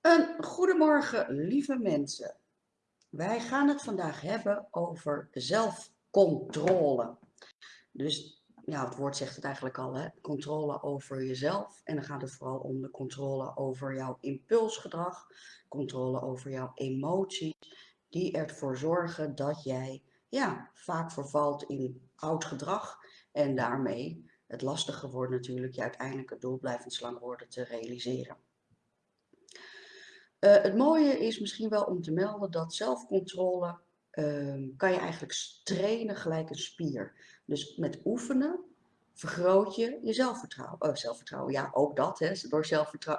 Een goedemorgen, lieve mensen. Wij gaan het vandaag hebben over zelfcontrole. Dus ja, het woord zegt het eigenlijk al, hè? controle over jezelf. En dan gaat het vooral om de controle over jouw impulsgedrag, controle over jouw emoties, die ervoor zorgen dat jij ja, vaak vervalt in oud gedrag en daarmee het lastige wordt natuurlijk je uiteindelijke doel blijvend slank worden te realiseren. Uh, het mooie is misschien wel om te melden dat zelfcontrole uh, kan je eigenlijk trainen gelijk een spier. Dus met oefenen vergroot je je zelfvertrouwen. Oh, zelfvertrouwen, ja, ook dat. Hè. Door,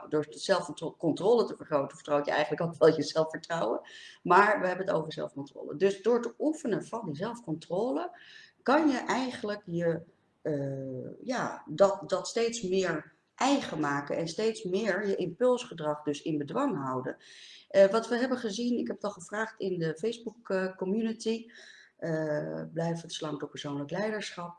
door zelfcontrole te vergroten, vergroot je eigenlijk ook wel je zelfvertrouwen. Maar we hebben het over zelfcontrole. Dus door te oefenen van die zelfcontrole, kan je eigenlijk je, uh, ja, dat, dat steeds meer eigen maken en steeds meer je impulsgedrag dus in bedwang houden. Uh, wat we hebben gezien, ik heb het al gevraagd in de Facebook uh, community, uh, blijf het slank door persoonlijk leiderschap.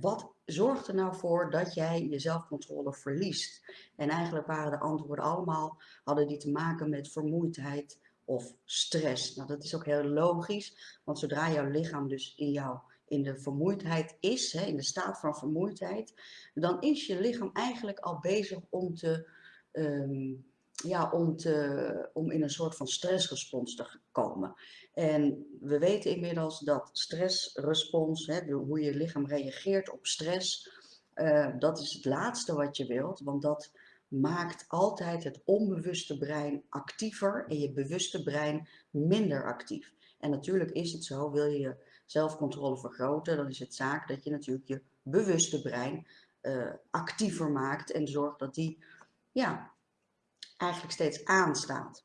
wat zorgt er nou voor dat jij je zelfcontrole verliest? En eigenlijk waren de antwoorden allemaal, hadden die te maken met vermoeidheid of stress. Nou, dat is ook heel logisch, want zodra jouw lichaam dus in jouw in de vermoeidheid is, hè, in de staat van vermoeidheid, dan is je lichaam eigenlijk al bezig om, te, um, ja, om, te, om in een soort van stressrespons te komen. En we weten inmiddels dat stressrespons, hè, hoe je lichaam reageert op stress, uh, dat is het laatste wat je wilt, want dat maakt altijd het onbewuste brein actiever en je bewuste brein minder actief. En natuurlijk is het zo, wil je zelfcontrole vergroten, dan is het zaak dat je natuurlijk je bewuste brein uh, actiever maakt en zorgt dat die ja, eigenlijk steeds aanstaat.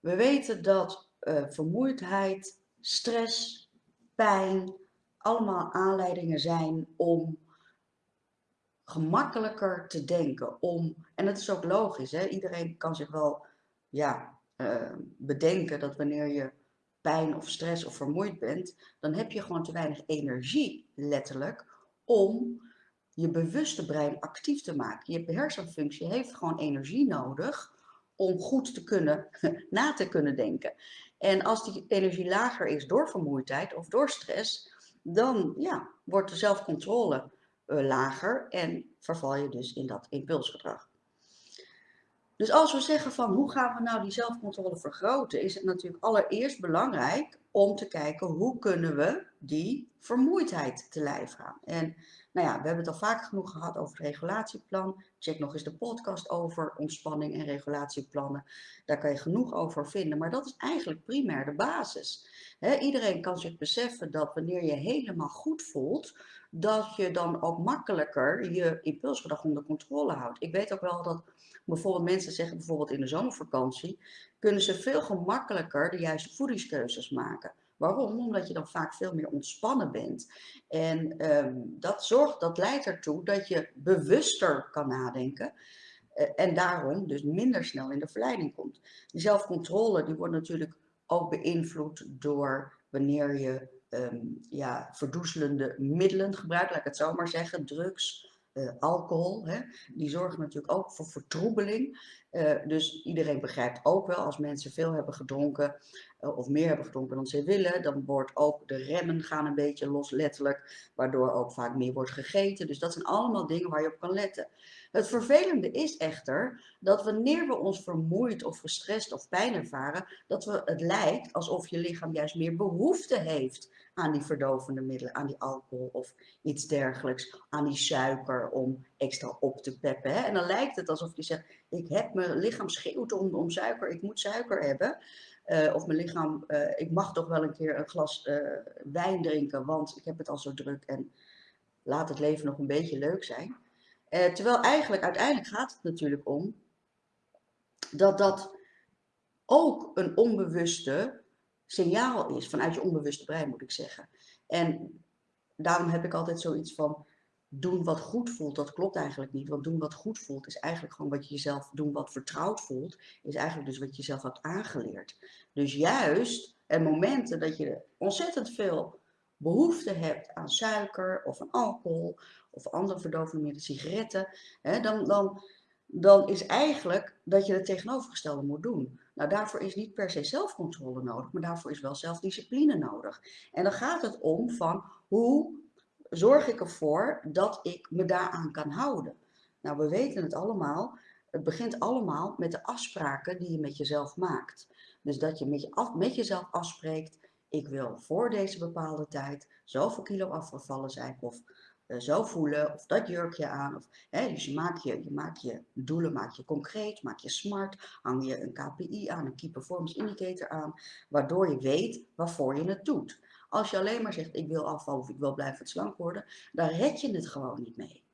We weten dat uh, vermoeidheid, stress, pijn allemaal aanleidingen zijn om gemakkelijker te denken. Om, en dat is ook logisch, hè? iedereen kan zich wel ja, uh, bedenken dat wanneer je pijn of stress of vermoeid bent, dan heb je gewoon te weinig energie, letterlijk, om je bewuste brein actief te maken. Je hersenfunctie heeft gewoon energie nodig om goed te kunnen, na te kunnen denken. En als die energie lager is door vermoeidheid of door stress, dan ja, wordt de zelfcontrole uh, lager en verval je dus in dat impulsgedrag. Dus als we zeggen van hoe gaan we nou die zelfcontrole vergroten, is het natuurlijk allereerst belangrijk om te kijken hoe kunnen we die vermoeidheid te lijf gaan. En nou ja, we hebben het al vaak genoeg gehad over het regulatieplan. Check nog eens de podcast over ontspanning en regulatieplannen. Daar kan je genoeg over vinden, maar dat is eigenlijk primair de basis. iedereen kan zich beseffen dat wanneer je helemaal goed voelt, dat je dan ook makkelijker je impulsgedrag onder controle houdt. Ik weet ook wel dat bijvoorbeeld mensen zeggen, bijvoorbeeld in de zomervakantie, kunnen ze veel gemakkelijker de juiste voedingskeuzes maken. Waarom? Omdat je dan vaak veel meer ontspannen bent. En um, dat, zorgt, dat leidt ertoe dat je bewuster kan nadenken. Uh, en daarom dus minder snel in de verleiding komt. Die zelfcontrole die wordt natuurlijk ook beïnvloed door wanneer je um, ja, verdoezelende middelen gebruikt. Laat ik het zo maar zeggen. Drugs, uh, alcohol, hè, die zorgen natuurlijk ook voor vertroebeling. Uh, dus iedereen begrijpt ook wel, als mensen veel hebben gedronken uh, of meer hebben gedronken dan ze willen, dan wordt ook de remmen gaan een beetje los, letterlijk, waardoor ook vaak meer wordt gegeten. Dus dat zijn allemaal dingen waar je op kan letten. Het vervelende is echter dat wanneer we ons vermoeid of gestrest of pijn ervaren, dat we, het lijkt alsof je lichaam juist meer behoefte heeft aan die verdovende middelen, aan die alcohol of iets dergelijks, aan die suiker om extra op te peppen. Hè? En dan lijkt het alsof je zegt, ik heb mijn lichaam schreeuwt om, suiker, ik moet suiker hebben. Uh, of mijn lichaam, uh, ik mag toch wel een keer een glas uh, wijn drinken, want ik heb het al zo druk en laat het leven nog een beetje leuk zijn. terwijl eigenlijk, uiteindelijk gaat het natuurlijk om dat dat ook een onbewuste signaal is, vanuit je onbewuste brein moet ik zeggen. En daarom heb ik altijd zoiets van, doen wat goed voelt, dat klopt eigenlijk niet. Want doen wat goed voelt is eigenlijk gewoon wat je jezelf, doen wat vertrouwd voelt, is eigenlijk dus wat je jezelf hebt aangeleerd. Dus juist en momenten dat je ontzettend veel behoefte hebt aan suiker of aan alcohol of andere verdovende sigaretten, hè, dan, dan dan is eigenlijk dat je het tegenovergestelde moet doen. Nou, daarvoor is niet per se zelfcontrole nodig, maar daarvoor is wel zelfdiscipline nodig. En dan gaat het om van hoe zorg ik ervoor dat ik me daaraan kan houden. Nou, we weten het allemaal. Het begint allemaal met de afspraken die je met jezelf maakt. Dus dat je met, jezelf afspreekt, ik wil voor deze bepaalde tijd zoveel kilo afgevallen zijn of uh, zo voelen of dat jurkje aan. Of, hè, dus je maakt je, je je doelen maak je concreet, maak je smart, hang je een KPI aan, een Key Performance Indicator aan, waardoor je weet waarvoor je het doet. Als je alleen maar zegt ik wil afvallen of ik wil blijven slank worden, dan red je het gewoon niet mee.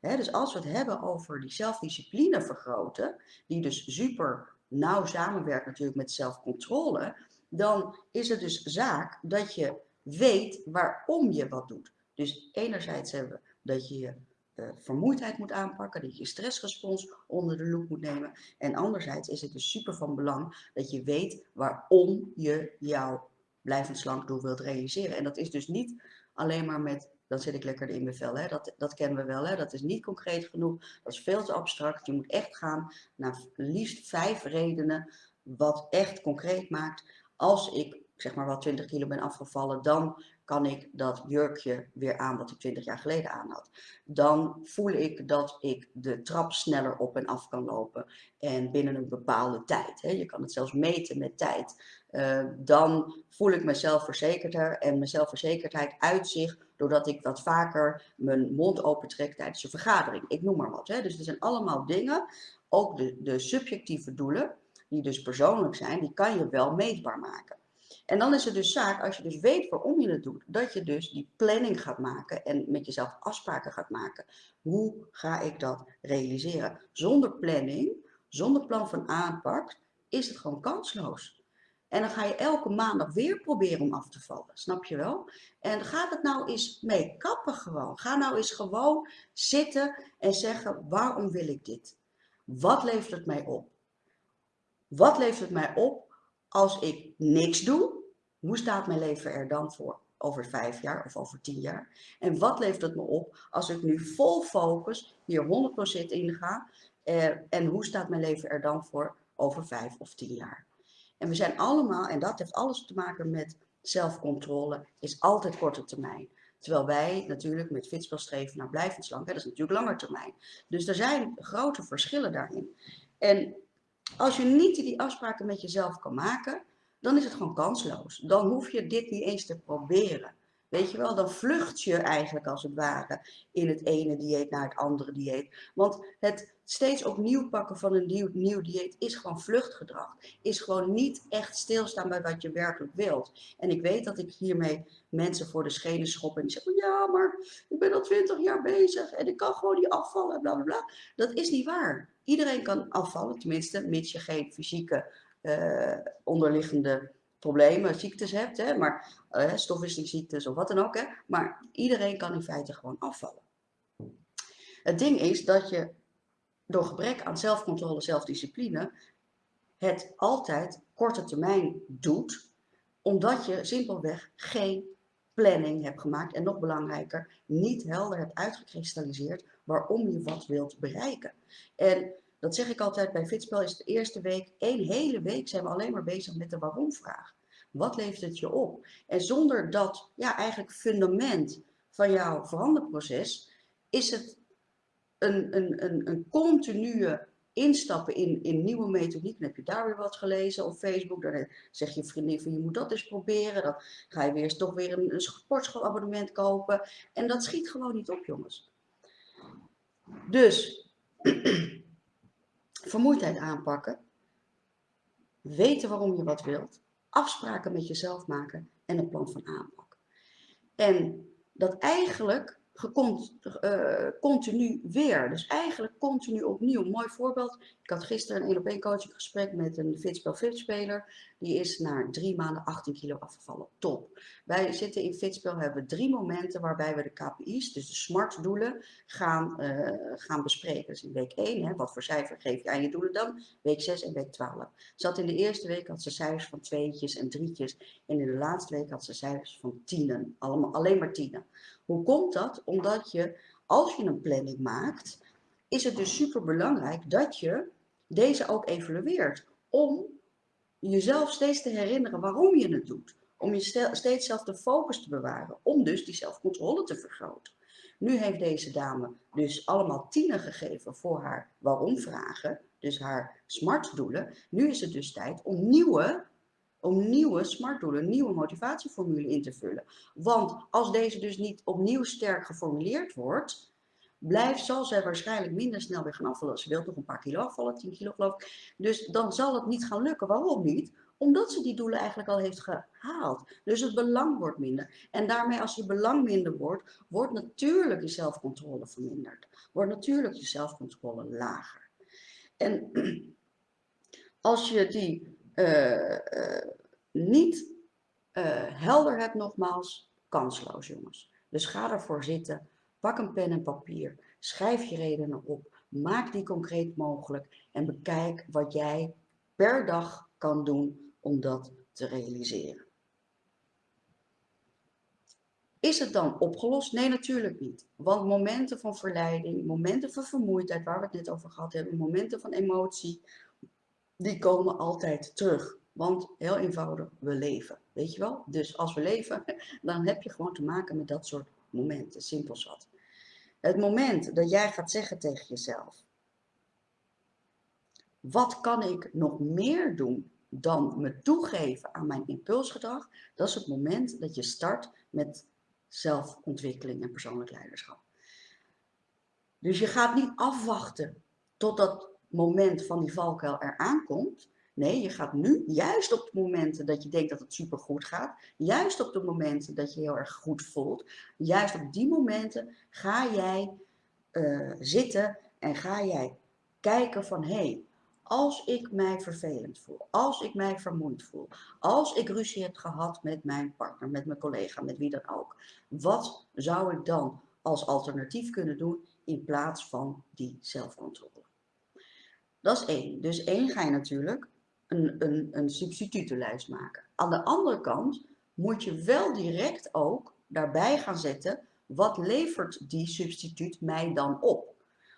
dus als we het hebben over die zelfdiscipline vergroten, die dus super nauw samenwerkt natuurlijk met zelfcontrole, dan is het dus zaak dat je weet waarom je wat doet. Dus enerzijds hebben we dat je je uh, vermoeidheid moet aanpakken, dat je stressrespons onder de loep moet nemen. En anderzijds is het dus super van belang dat je weet waarom je jouw blijvend slank doel wilt realiseren. En dat is dus niet alleen maar met, dan zit ik lekker in mijn vel, hè? Dat, dat kennen we wel, hè? dat is niet concreet genoeg, dat is veel te abstract. Je moet echt gaan naar liefst vijf redenen wat echt concreet maakt. Als ik zeg maar wat 20 kilo ben afgevallen, dan kan ik dat jurkje weer aan wat ik 20 jaar geleden aan had. Dan voel ik dat ik de trap sneller op en af kan lopen en binnen een bepaalde tijd. Hè. Je kan het zelfs meten met tijd. Uh, dan voel ik mezelf verzekerder en mijn zelfverzekerdheid uitzicht doordat ik wat vaker mijn mond opentrek tijdens een vergadering. Ik noem maar wat. Hè. Dus er zijn allemaal dingen, ook de, de subjectieve doelen, die dus persoonlijk zijn, die kan je wel meetbaar maken. En dan is het dus zaak, als je dus weet waarom je het doet, dat je dus die planning gaat maken en met jezelf afspraken gaat maken. Hoe ga ik dat realiseren? Zonder planning, zonder plan van aanpak, is het gewoon kansloos. En dan ga je elke maandag weer proberen om af te vallen, snap je wel? En gaat het nou eens mee kappen gewoon. Ga nou eens gewoon zitten en zeggen, waarom wil ik dit? Wat levert het mij op? Wat levert het mij op als ik niks doe, hoe staat mijn leven er dan voor over vijf jaar of over tien jaar? En wat levert het me op als ik nu vol focus hier 100% in ga? Eh, en hoe staat mijn leven er dan voor over vijf of tien jaar? En we zijn allemaal, en dat heeft alles te maken met zelfcontrole, is altijd korte termijn. Terwijl wij natuurlijk met fitspel streven naar blijvend slank, dat is natuurlijk langer termijn. Dus er zijn grote verschillen daarin. En als je niet die afspraken met jezelf kan maken, dan is het gewoon kansloos. Dan hoef je dit niet eens te proberen. Weet je wel, dan vlucht je eigenlijk als het ware in het ene dieet naar het andere dieet. Want het steeds opnieuw pakken van een nieuw, nieuw dieet is gewoon vluchtgedrag. Is gewoon niet echt stilstaan bij wat je werkelijk wilt. En ik weet dat ik hiermee mensen voor de schenen schop en die zeggen, ja, maar ik ben al twintig jaar bezig en ik kan gewoon niet afvallen, bla bla bla. Dat is niet waar. Iedereen kan afvallen, tenminste, mits je geen fysieke uh, onderliggende problemen, ziektes hebt, hè, maar uh, of wat dan ook. Hè, maar iedereen kan in feite gewoon afvallen. Het ding is dat je door gebrek aan zelfcontrole, zelfdiscipline, het altijd korte termijn doet, omdat je simpelweg geen planning hebt gemaakt en nog belangrijker, niet helder hebt uitgekristalliseerd waarom je wat wilt bereiken. En dat zeg ik altijd bij Fitspel, is de eerste week, één hele week zijn we alleen maar bezig met de waarom-vraag. Wat levert het je op? En zonder dat ja, eigenlijk fundament van jouw veranderproces, is het een, een, een, een continue instappen in, in nieuwe methodiek. Dan heb je daar weer wat gelezen op Facebook. Dan zeg je vriendin van je moet dat eens proberen. Dan ga je weer eens toch weer een, een sportschoolabonnement kopen. En dat schiet gewoon niet op jongens. Dus vermoeidheid aanpakken. Weten waarom je wat wilt. Afspraken met jezelf maken en een plan van aanpak. En dat eigenlijk uh, continu weer. Dus eigenlijk continu opnieuw. mooi voorbeeld. Ik had gisteren een 1 op 1 coaching gesprek met een Fitspel Fit-speler. Die is na drie maanden 18 kilo afgevallen. Top. Wij zitten in Fitspel, hebben drie momenten waarbij we de KPI's, dus de SMART doelen, gaan, uh, gaan bespreken. Dus in week 1, hè, wat voor cijfer geef je aan je doelen dan? Week 6 en week 12. Zat in de eerste week had ze cijfers van tweetjes en drietjes. En in de laatste week had ze cijfers van tienen. Allemaal, alleen maar tienen. Hoe komt dat? Omdat je, als je een planning maakt, is het dus super belangrijk dat je deze ook evalueert. Om jezelf steeds te herinneren waarom je het doet. Om je steeds zelf de focus te bewaren. Om dus die zelfcontrole te vergroten. Nu heeft deze dame dus allemaal tienen gegeven voor haar waarom vragen. Dus haar smart doelen. Nu is het dus tijd om nieuwe om nieuwe smart doelen, nieuwe motivatieformule in te vullen. Want als deze dus niet opnieuw sterk geformuleerd wordt, blijft, zal zij waarschijnlijk minder snel weer gaan afvallen. Ze wil nog een paar kilo afvallen, 10 kilo geloof ik. Dus dan zal het niet gaan lukken. Waarom niet? Omdat ze die doelen eigenlijk al heeft gehaald. Dus het belang wordt minder. En daarmee als je belang minder wordt, wordt natuurlijk je zelfcontrole verminderd. Wordt natuurlijk je zelfcontrole lager. En als je die uh, uh, niet uh, helder hebt nogmaals, kansloos jongens. Dus ga ervoor zitten, pak een pen en papier, schrijf je redenen op, maak die concreet mogelijk en bekijk wat jij per dag kan doen om dat te realiseren. Is het dan opgelost? Nee, natuurlijk niet. Want momenten van verleiding, momenten van vermoeidheid, waar we het net over gehad hebben, momenten van emotie, die komen altijd terug. Want heel eenvoudig, we leven. Weet je wel? Dus als we leven, dan heb je gewoon te maken met dat soort momenten. Simpel zat. Het moment dat jij gaat zeggen tegen jezelf. Wat kan ik nog meer doen dan me toegeven aan mijn impulsgedrag? Dat is het moment dat je start met zelfontwikkeling en persoonlijk leiderschap. Dus je gaat niet afwachten tot dat moment van die valkuil eraan komt. Nee, je gaat nu, juist op de momenten dat je denkt dat het supergoed gaat, juist op de momenten dat je heel erg goed voelt, juist op die momenten ga jij uh, zitten en ga jij kijken van hé, hey, als ik mij vervelend voel, als ik mij vermoeid voel, als ik ruzie heb gehad met mijn partner, met mijn collega, met wie dan ook, wat zou ik dan als alternatief kunnen doen in plaats van die zelfcontrole? Dat is één. Dus één ga je natuurlijk een, een, een substitutenlijst maken. Aan de andere kant moet je wel direct ook daarbij gaan zetten, wat levert die substituut mij dan op?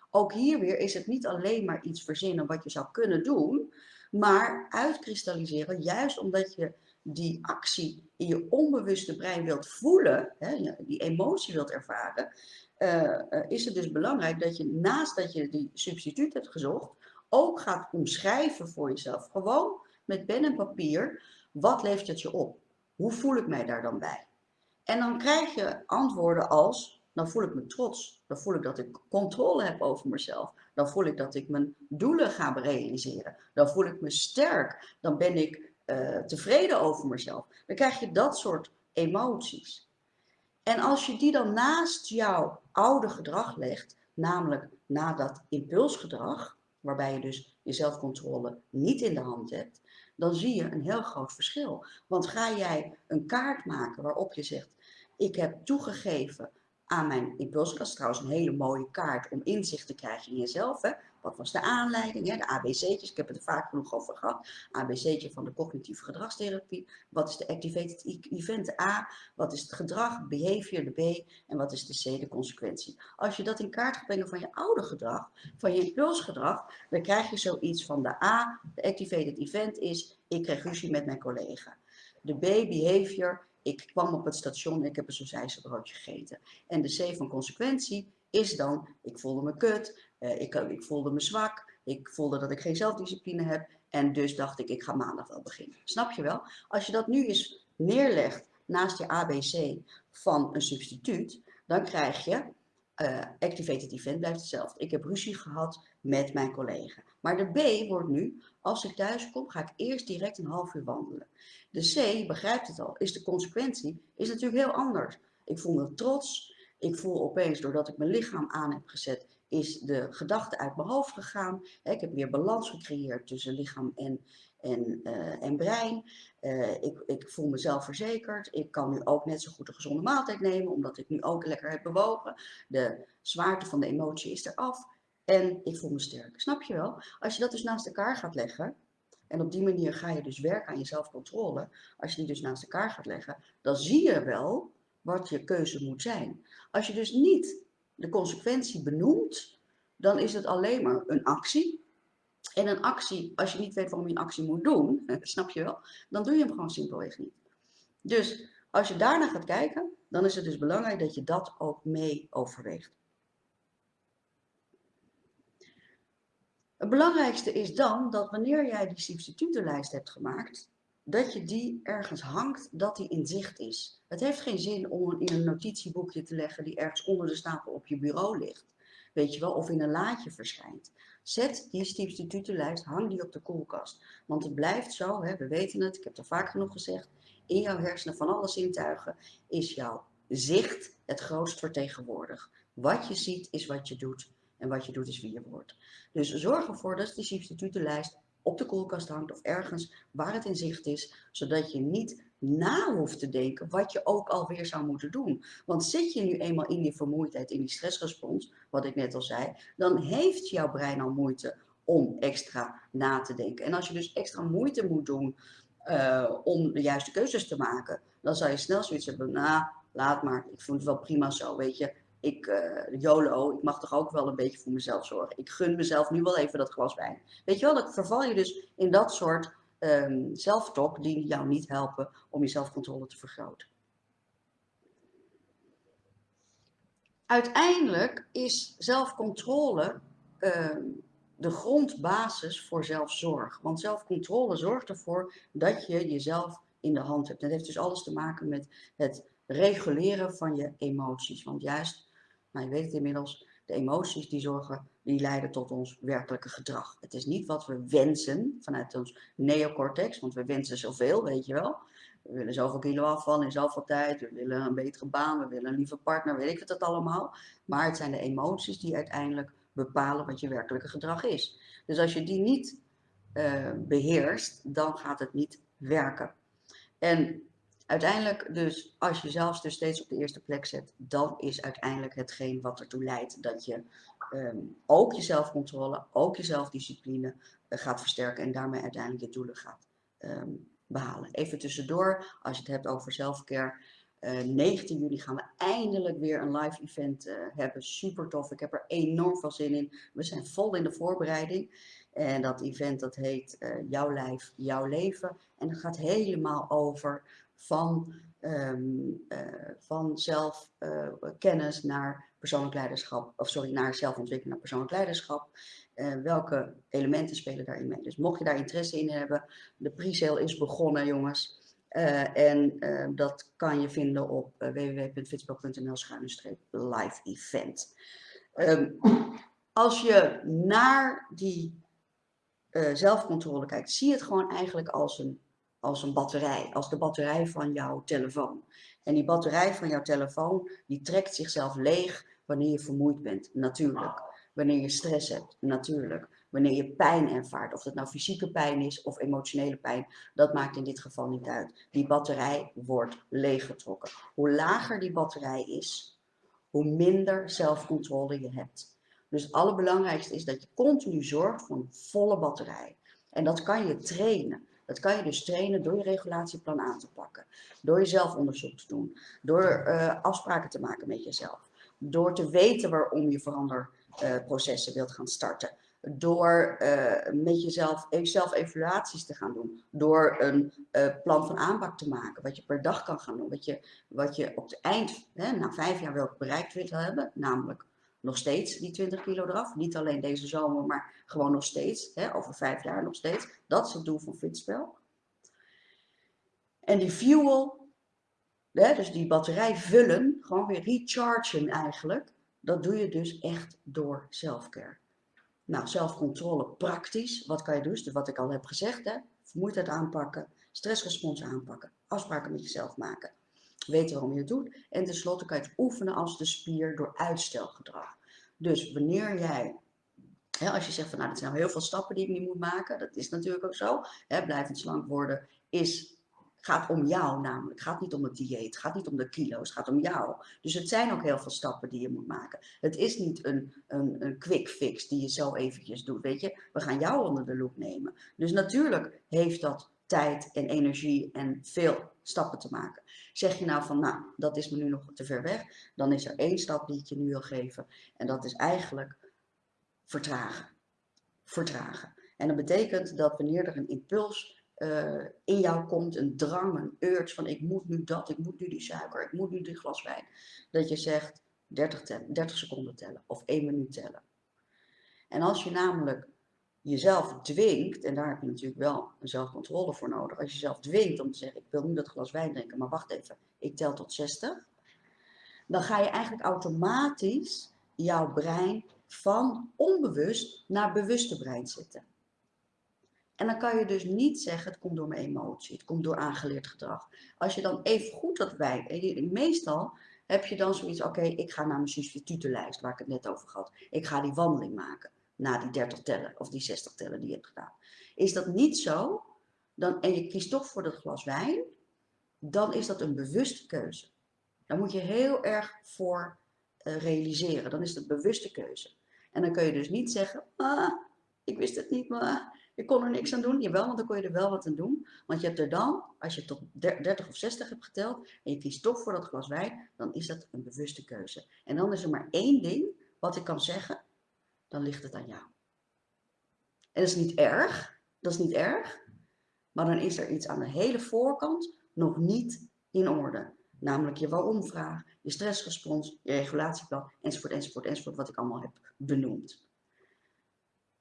Ook hier weer is het niet alleen maar iets verzinnen wat je zou kunnen doen, maar uitkristalliseren, juist omdat je die actie in je onbewuste brein wilt voelen, hè, die emotie wilt ervaren, uh, is het dus belangrijk dat je naast dat je die substituut hebt gezocht, ook gaat omschrijven voor jezelf. Gewoon met pen en papier, wat levert het je op? Hoe voel ik mij daar dan bij? En dan krijg je antwoorden als, dan voel ik me trots. Dan voel ik dat ik controle heb over mezelf. Dan voel ik dat ik mijn doelen ga realiseren. Dan voel ik me sterk. Dan ben ik uh, tevreden over mezelf. Dan krijg je dat soort emoties. En als je die dan naast jouw oude gedrag legt, namelijk na dat impulsgedrag, waarbij je dus je zelfcontrole niet in de hand hebt, dan zie je een heel groot verschil. Want ga jij een kaart maken waarop je zegt, ik heb toegegeven aan mijn impulskast, trouwens een hele mooie kaart om inzicht te krijgen in jezelf. Wat was de aanleiding? Hè? De ABC'tjes, ik heb het er vaak genoeg over gehad. ABC'tje van de cognitieve gedragstherapie. Wat is de activated e-, event, A? Wat is het gedrag, behavior, de B? En wat is de C, de consequentie? Als je dat in kaart gaat brengen van je oude gedrag, van je impulsgedrag, dan krijg je zoiets van de A, de activated event is, ik kreeg ruzie met mijn collega. De B, behavior, ik kwam op het station en ik heb een broodje gegeten. En de C van consequentie is dan, ik voelde me kut, uh, ik, ik voelde me zwak, ik voelde dat ik geen zelfdiscipline heb. En dus dacht ik, ik ga maandag wel beginnen. Snap je wel? Als je dat nu eens neerlegt naast je ABC van een substituut, dan krijg je, uh, activated event blijft hetzelfde. Ik heb ruzie gehad met mijn collega. Maar de B wordt nu, als ik thuis kom, ga ik eerst direct een half uur wandelen. De C, begrijpt het al, is de consequentie, is natuurlijk heel anders. Ik voel me trots, ik voel opeens, doordat ik mijn lichaam aan heb gezet, is de gedachte uit mijn hoofd gegaan. Ik heb weer balans gecreëerd tussen lichaam en, en, uh, en brein. Uh, ik, ik voel mezelf verzekerd. Ik kan nu ook net zo goed een gezonde maaltijd nemen, omdat ik nu ook lekker heb bewogen. De zwaarte van de emotie is eraf. En ik voel me sterk. Snap je wel? Als je dat dus naast elkaar gaat leggen, en op die manier ga je dus werken aan je zelfcontrole. Als je die dus naast elkaar gaat leggen, dan zie je wel wat je keuze moet zijn. Als je dus niet de consequentie benoemt, dan is het alleen maar een actie. En een actie, als je niet weet waarom je een actie moet doen, snap je wel, dan doe je hem gewoon simpelweg niet. Dus als je daarna gaat kijken, dan is het dus belangrijk dat je dat ook mee overweegt. Het belangrijkste is dan dat wanneer jij die substitutenlijst hebt gemaakt, dat je die ergens hangt, dat die in zicht is. Het heeft geen zin om in een notitieboekje te leggen die ergens onder de stapel op je bureau ligt. Weet je wel, of in een laadje verschijnt. Zet die substitutenlijst, hang die op de koelkast. Want het blijft zo, hè, we weten het, ik heb het vaak genoeg gezegd, in jouw hersenen van alle zintuigen is jouw zicht het grootst vertegenwoordigd. Wat je ziet is wat je doet en wat je doet is wie je wordt. Dus zorg ervoor dat die substitutenlijst op de koelkast hangt of ergens waar het in zicht is, zodat je niet na hoeft te denken wat je ook alweer zou moeten doen. Want zit je nu eenmaal in die vermoeidheid, in die stressrespons, wat ik net al zei, dan heeft jouw brein al moeite om extra na te denken. En als je dus extra moeite moet doen uh, om de juiste keuzes te maken, dan zou je snel zoiets hebben, nou, laat maar, ik vind het wel prima zo, weet je ik, uh, YOLO, ik mag toch ook wel een beetje voor mezelf zorgen. Ik gun mezelf nu wel even dat glas wijn. Weet je wel, dan verval je dus in dat soort um, die jou niet helpen om je zelfcontrole te vergroten. Uiteindelijk is zelfcontrole uh, de grondbasis voor zelfzorg. Want zelfcontrole zorgt ervoor dat je jezelf in de hand hebt. Dat heeft dus alles te maken met het reguleren van je emoties. Want juist nou, je weet het inmiddels, de emoties die zorgen, die leiden tot ons werkelijke gedrag. Het is niet wat we wensen vanuit ons neocortex, want we wensen zoveel, weet je wel. We willen zoveel kilo afvallen in zoveel tijd, we willen een betere baan, we willen een lieve partner, weet ik het allemaal. Maar het zijn de emoties die uiteindelijk bepalen wat je werkelijke gedrag is. Dus als je die niet uh, beheerst, dan gaat het niet werken. En Uiteindelijk dus, als je zelfs dus steeds op de eerste plek zet, dan is uiteindelijk hetgeen wat ertoe leidt dat je um, ook je zelfcontrole, ook je zelfdiscipline uh, gaat versterken en daarmee uiteindelijk je doelen gaat um, behalen. Even tussendoor, als je het hebt over zelfcare, uh, 19 juli gaan we eindelijk weer een live event uh, hebben. Super tof, ik heb er enorm veel zin in. We zijn vol in de voorbereiding. En dat event dat heet Jouw Lijf, Jouw Leven. En het gaat helemaal over van, um, uh, van zelfkennis uh, naar persoonlijk leiderschap, of sorry, naar zelfontwikkeling naar persoonlijk leiderschap. Uh, welke elementen spelen daarin mee? Dus mocht je daar interesse in hebben, de pre-sale is begonnen, jongens. en dat kan je vinden op www.fitspel.nl live event. Um, als je naar die zelfcontrole kijkt, zie je het gewoon eigenlijk als een als een batterij, als de batterij van jouw telefoon. En die batterij van jouw telefoon, die trekt zichzelf leeg wanneer je vermoeid bent, natuurlijk. Wanneer je stress hebt, natuurlijk. Wanneer je pijn ervaart, of dat nou fysieke pijn is of emotionele pijn, dat maakt in dit geval niet uit. Die batterij wordt leeggetrokken. Hoe lager die batterij is, hoe minder zelfcontrole je hebt. Dus het allerbelangrijkste is dat je continu zorgt voor een volle batterij. En dat kan je trainen. Dat kan je dus trainen door je regulatieplan aan te pakken. Door je zelfonderzoek te doen. Door uh, afspraken te maken met jezelf. Door te weten waarom je veranderprocessen wilt gaan starten. Door uh, met jezelf zelf evaluaties te gaan doen. Door een plan van aanpak te maken. Wat je per dag kan gaan doen. Wat je, wat je op het eind, hè, na vijf jaar wel bereikt wilt hebben. Namelijk nog steeds die 20 kilo eraf. Niet alleen deze zomer, maar gewoon nog steeds. Hè, over vijf jaar nog steeds. Dat is het doel van Fitspel. En die fuel, hè, dus die batterij vullen, gewoon weer rechargen eigenlijk. Dat doe je dus echt door selfcare. Nou, zelfcontrole praktisch. Wat kan je doen? Dus wat ik al heb gezegd. Hè? Vermoeidheid aanpakken, stressrespons aanpakken, afspraken met jezelf maken weten waarom je het doet. En tenslotte kan je het oefenen als de spier door uitstelgedrag. Dus wanneer jij, hè, als je zegt van nou, dat zijn heel veel stappen die ik nu moet maken, dat is natuurlijk ook zo. Hè, blijvend slank worden is, gaat om jou namelijk. Gaat niet om het dieet, het gaat niet om de kilo's, het gaat om jou. Dus het zijn ook heel veel stappen die je moet maken. Het is niet een, een, een quick fix die je zo eventjes doet, weet je. We gaan jou onder de loep nemen. Dus natuurlijk heeft dat tijd en energie en veel stappen te maken. Zeg je nou van, nou, dat is me nu nog te ver weg, dan is er één stap die ik je nu wil geven. En dat is eigenlijk vertragen. Vertragen. En dat betekent dat wanneer er een impuls uh, in jou komt, een drang, een urge van ik moet nu dat, ik moet nu die suiker, ik moet nu die glas wijn, dat je zegt 30, tellen, 30 seconden tellen of 1 minuut tellen. En als je namelijk jezelf dwingt, en daar heb je natuurlijk wel een zelfcontrole voor nodig, als je jezelf dwingt om te zeggen, ik wil nu dat glas wijn drinken, maar wacht even, ik tel tot 60, dan ga je eigenlijk automatisch jouw brein van onbewust naar bewuste brein zetten. En dan kan je dus niet zeggen, het komt door mijn emotie, het komt door aangeleerd gedrag. Als je dan even goed dat wijn, meestal heb je dan zoiets, oké, ik ga naar mijn substitutenlijst, waar ik het net over had. Ik ga die wandeling maken na die 30 tellen of die 60 tellen die je hebt gedaan. Is dat niet zo, dan, en je kiest toch voor dat glas wijn, dan is dat een bewuste keuze. Daar moet je heel erg voor uh, realiseren. Dan is het een bewuste keuze. En dan kun je dus niet zeggen, ah, ik wist het niet, maar ik kon er niks aan doen. Jawel, want dan kon je er wel wat aan doen. Want je hebt er dan, als je tot 30 of 60 hebt geteld en je kiest toch voor dat glas wijn, dan is dat een bewuste keuze. En dan is er maar één ding wat ik kan zeggen, dan ligt het aan jou. En dat is niet erg, dat is niet erg, maar dan is er iets aan de hele voorkant nog niet in orde. Namelijk je waarom-vraag, je stressrespons, je regulatieplan, enzovoort, enzovoort, enzovoort, wat ik allemaal heb benoemd.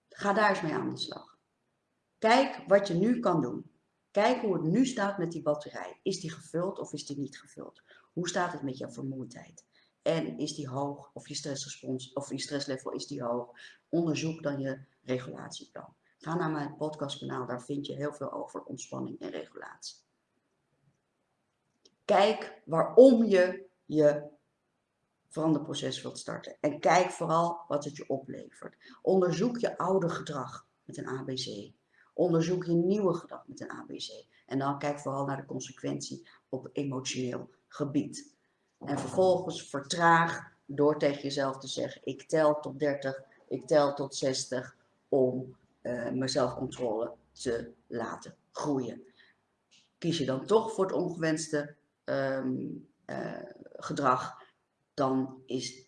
Ga daar eens mee aan de slag. Kijk wat je nu kan doen. Kijk hoe het nu staat met die batterij. Is die gevuld of is die niet gevuld? Hoe staat het met jouw vermoeidheid? En is die hoog of je stressrespons of je stresslevel is die hoog? Onderzoek dan je regulatieplan. Ga naar mijn podcastkanaal, daar vind je heel veel over ontspanning en regulatie. Kijk waarom je je veranderproces wilt starten. En kijk vooral wat het je oplevert. Onderzoek je oude gedrag met een ABC. Onderzoek je nieuwe gedrag met een ABC. En dan kijk vooral naar de consequentie op emotioneel gebied. En vervolgens vertraag door tegen jezelf te zeggen: ik tel tot 30, ik tel tot 60 om uh, mijn zelfcontrole te laten groeien. Kies je dan toch voor het ongewenste um, uh, gedrag, dan is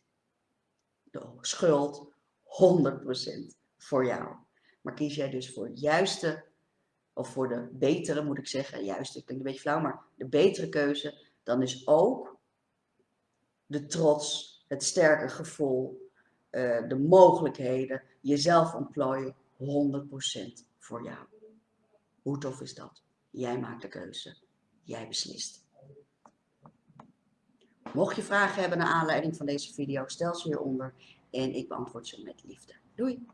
de schuld 100% voor jou. Maar kies jij dus voor het juiste, of voor de betere moet ik zeggen, juiste klinkt een beetje flauw, maar de betere keuze, dan is ook de trots, het sterke gevoel, uh, de mogelijkheden, jezelf ontplooien 100% voor jou. Hoe tof is dat? Jij maakt de keuze. Jij beslist. Mocht je vragen hebben naar aanleiding van deze video, stel ze hieronder en ik beantwoord ze met liefde. Doei!